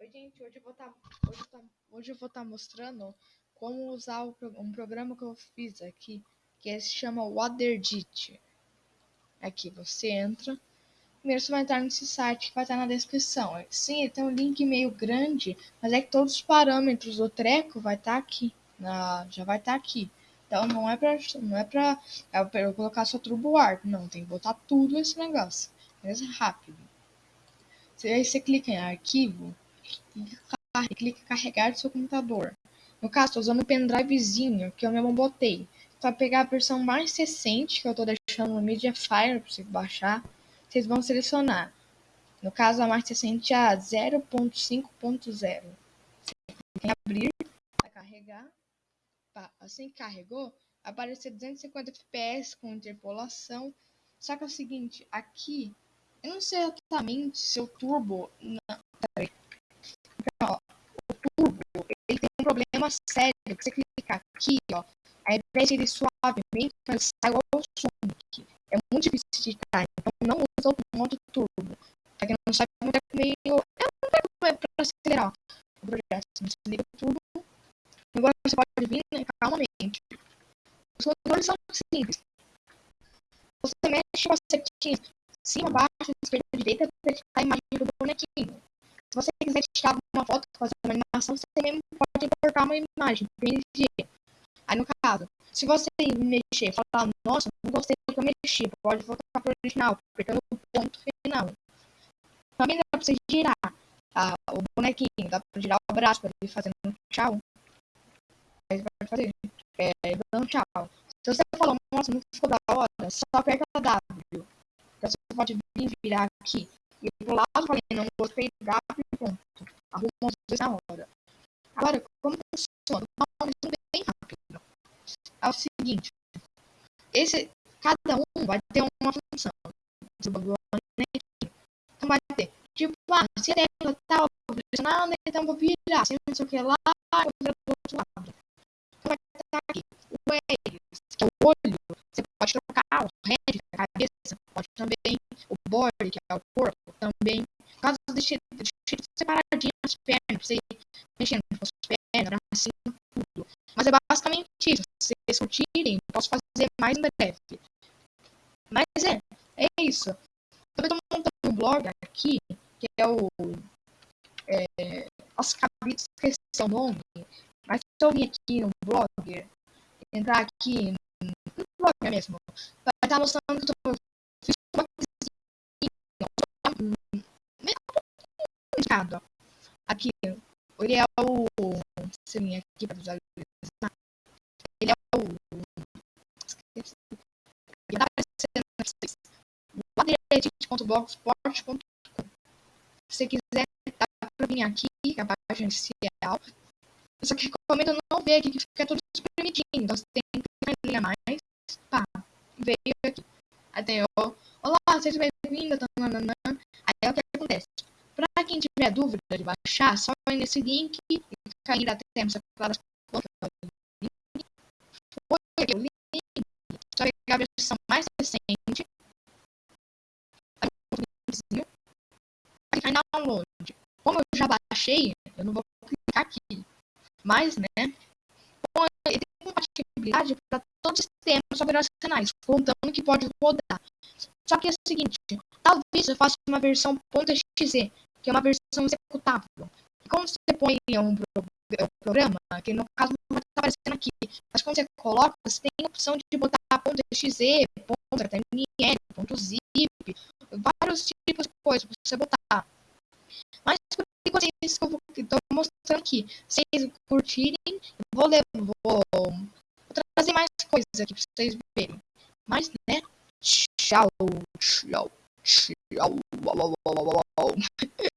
Oi, gente, hoje eu vou estar tá, hoje eu vou estar mostrando como usar o, um programa que eu fiz aqui, que se chama WaterDit. Aqui você entra, primeiro você vai entrar nesse site que vai estar na descrição. Sim, tem um link meio grande, mas é que todos os parâmetros do treco vai estar aqui, na, já vai estar aqui. Então não é pra, não é pra, é pra eu colocar só turbo warp, não, tem que botar tudo esse negócio, mas rápido. Aí você clica em arquivo, clica carregar do seu computador. No caso, estou usando o pendrivezinho que eu mesmo botei. Para pegar a versão mais recente, que eu estou deixando no Mediafire para você baixar, vocês vão selecionar. No caso, a mais recente é a 0.5.0. Você clica em abrir, carregar. Assim que carregou, aparecer 250 fps com interpolação. Só que é o seguinte, aqui, eu não sei exatamente se o turbo... Não, peraí um problema sério, você clicar aqui, ó, ao invés ele suavemente, ele sai ao Sonic. É muito difícil de editar, então não usa o modo turbo. Pra quem não sabe, é meio... É um pouco pra acelerar o projeto. Você liga tudo. Agora você pode vir né, calmamente. Os controles são simples. Você mexe com a setinha cima, baixo, esquerda, direita, para editar a imagem do bonequinho. Se você quiser tirar uma foto, fazer uma animação, você mesmo pode uma imagem, PNG. Aí no caso, se você mexer, falar, nossa, não gostei do que eu mexi, pode voltar para o original, apertando o ponto final. Também dá para você girar tá, o bonequinho, dá para girar o braço para ele fazendo um tchau. Aí você vai fazer, é, dando tchau. Se você falar, nossa, não ficou da hora, só aperta W. Então você pode vir virar aqui e pro lado, falei, não gostei e pronto. Arruma os dois na hora. Agora, como funciona? Uma resumo bem rápido. É o seguinte. Esse, cada um vai ter uma função. Então vai ter, tipo, ah, se a tecla tal, vou pressionar, então vou virar, se não sei o que lá, vou virar do outro lado. Então vai estar aqui, o Ares, que é o olho, você pode trocar o head, a cabeça, pode também, o body, que é o corpo, também. Por causa deixa, deixa separadinho as pernas, pra você mexendo com as pernas, bracinho, tudo. Mas é basicamente isso. Se vocês curtirem, posso fazer mais em breve. Mas é, é isso. Também estou montando um blog aqui, que é o. É, nossa, acabei de esquecer o nome. Mas se eu vir aqui no blog, entrar aqui no blog mesmo, vai estar mostrando que eu fiz uma indicado. Aqui, ele é o. Sim, aqui para visualizar. Ele é o. Esqueci. Ele aparecendo para vocês. Laderedit.blogspot.com. Se você quiser, dá para vir aqui, que é a página inicial. Só que recomendo não ver aqui, que fica tudo espremidinho. Então você tem que clicar em linha mais. Pá, veio aqui. Até, ó. Olá, seja bem-vindo. Aí é o que acontece. Para quem tiver dúvida de baixar, só ir nesse link e até temos claras foi o link. Só a versão mais recente. Clicar em download. Como eu já baixei, eu não vou clicar aqui. Mas, né? Ele tem compatibilidade para todos os sistemas operacionais, contando que pode rodar. Só que é o seguinte, talvez eu faça uma versão .exe, que é uma versão executável. E quando você põe um, pro, um programa, que no caso não vai estar aparecendo aqui, mas quando você coloca, você tem a opção de botar .exe, .html, .zip, vários tipos de coisas para você botar. Mas por enquanto é isso que eu estou mostrando aqui. Se vocês curtirem, vou, vou, vou trazer mais coisas aqui para vocês verem. Mas, né? Tchau, tchau, tchau.